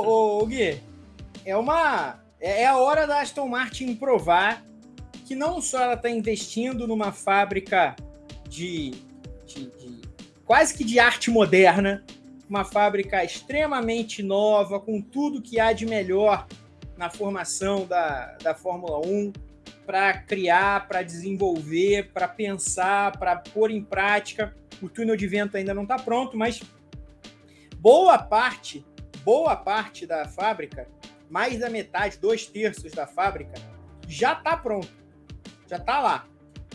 Ô, ô, Gui, é uma. É, é a hora da Aston Martin provar que não só ela está investindo numa fábrica de, de, de, quase que de arte moderna, uma fábrica extremamente nova, com tudo que há de melhor na formação da, da Fórmula 1, para criar, para desenvolver, para pensar, para pôr em prática. O túnel de vento ainda não está pronto, mas boa parte, boa parte da fábrica, mais da metade, dois terços da fábrica, já está pronto, já está lá,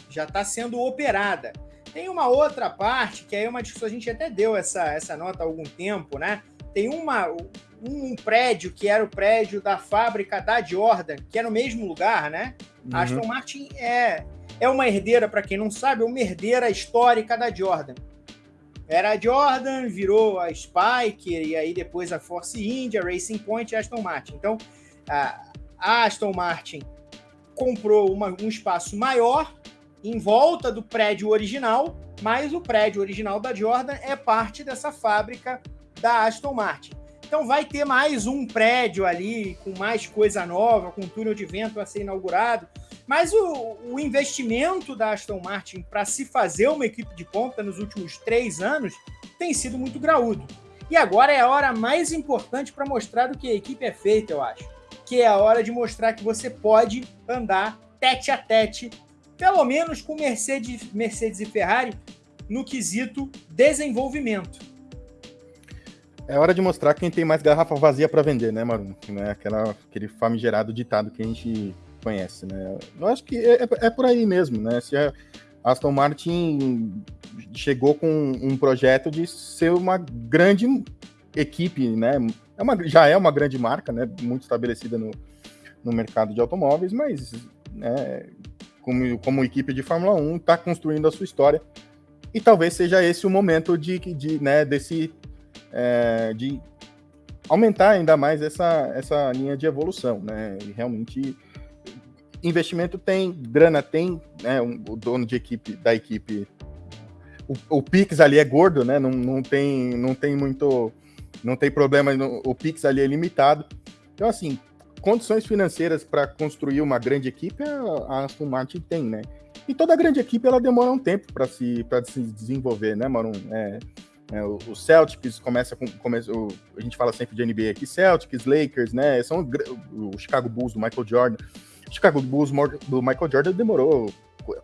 já está sendo operada. Tem uma outra parte que aí é uma discussão, a gente até deu essa, essa nota há algum tempo, né? Tem uma, um prédio que era o prédio da fábrica da Jordan, que é no mesmo lugar, né? Uhum. A Aston Martin é, é uma herdeira, para quem não sabe, é uma herdeira histórica da Jordan. Era a Jordan, virou a Spike, e aí depois a Force India, Racing Point e Aston Martin. Então, a, a Aston Martin comprou uma, um espaço maior em volta do prédio original, mas o prédio original da Jordan é parte dessa fábrica da Aston Martin. Então vai ter mais um prédio ali com mais coisa nova, com túnel de vento a ser inaugurado. Mas o, o investimento da Aston Martin para se fazer uma equipe de ponta nos últimos três anos tem sido muito graúdo. E agora é a hora mais importante para mostrar do que a equipe é feita, eu acho. Que é a hora de mostrar que você pode andar tete a tete, pelo menos com Mercedes, Mercedes e Ferrari, no quesito desenvolvimento. É hora de mostrar quem tem mais garrafa vazia para vender, né, Marum? Né? Aquela, aquele famigerado ditado que a gente conhece, né? Eu acho que é, é, é por aí mesmo, né? Se a Aston Martin chegou com um projeto de ser uma grande equipe, né? É uma, já é uma grande marca, né? Muito estabelecida no, no mercado de automóveis, mas né, como, como equipe de Fórmula 1 está construindo a sua história e talvez seja esse o momento de, de né, desse é, de aumentar ainda mais essa, essa linha de evolução, né? E realmente investimento tem, grana tem, né? Um, o dono de equipe da equipe, o, o Pix ali é gordo, né? Não, não tem, não tem muito, não tem problema, o Pix ali é limitado. Então assim, condições financeiras para construir uma grande equipe a Aston Martin tem, né? E toda grande equipe ela demora um tempo para se se desenvolver, né, Marum? É, é, o, o, Celtics começa com. Começa, o, a gente fala sempre de NBA aqui, Celtics, Lakers, né? São o, o Chicago Bulls do Michael Jordan. Chicago Bulls do Michael Jordan demorou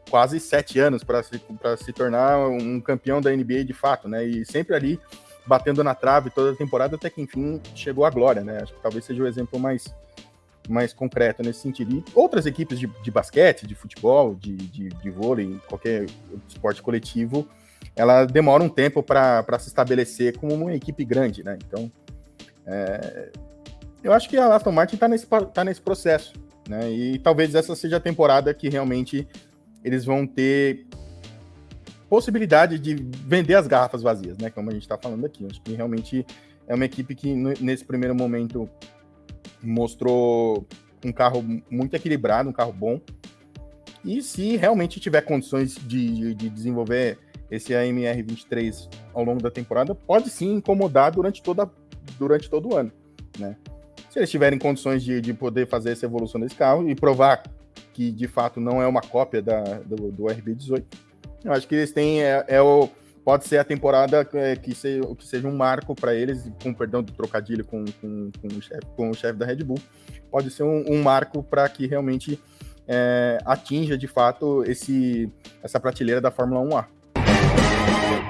quase sete anos para se, se tornar um campeão da NBA de fato, né? E sempre ali batendo na trave toda a temporada, até que enfim chegou à glória, né? Acho que talvez seja o exemplo mais, mais concreto nesse sentido. E outras equipes de, de basquete, de futebol, de, de, de vôlei, qualquer esporte coletivo, ela demora um tempo para se estabelecer como uma equipe grande, né? Então, é, eu acho que a Aston Martin está nesse, tá nesse processo, né? E talvez essa seja a temporada que realmente eles vão ter possibilidade de vender as garrafas vazias, né? Como a gente está falando aqui. Acho que realmente é uma equipe que nesse primeiro momento mostrou um carro muito equilibrado, um carro bom. E se realmente tiver condições de, de, de desenvolver esse AMR23 ao longo da temporada pode sim incomodar durante, toda, durante todo o ano, né? Se eles tiverem condições de, de poder fazer essa evolução desse carro e provar que de fato não é uma cópia da, do, do RB18, eu acho que eles têm é, é o pode ser a temporada é, que, se, que seja um marco para eles, com perdão do trocadilho com, com, com o chefe com o chefe da Red Bull, pode ser um, um marco para que realmente é, atinja de fato esse, essa prateleira da Fórmula 1A.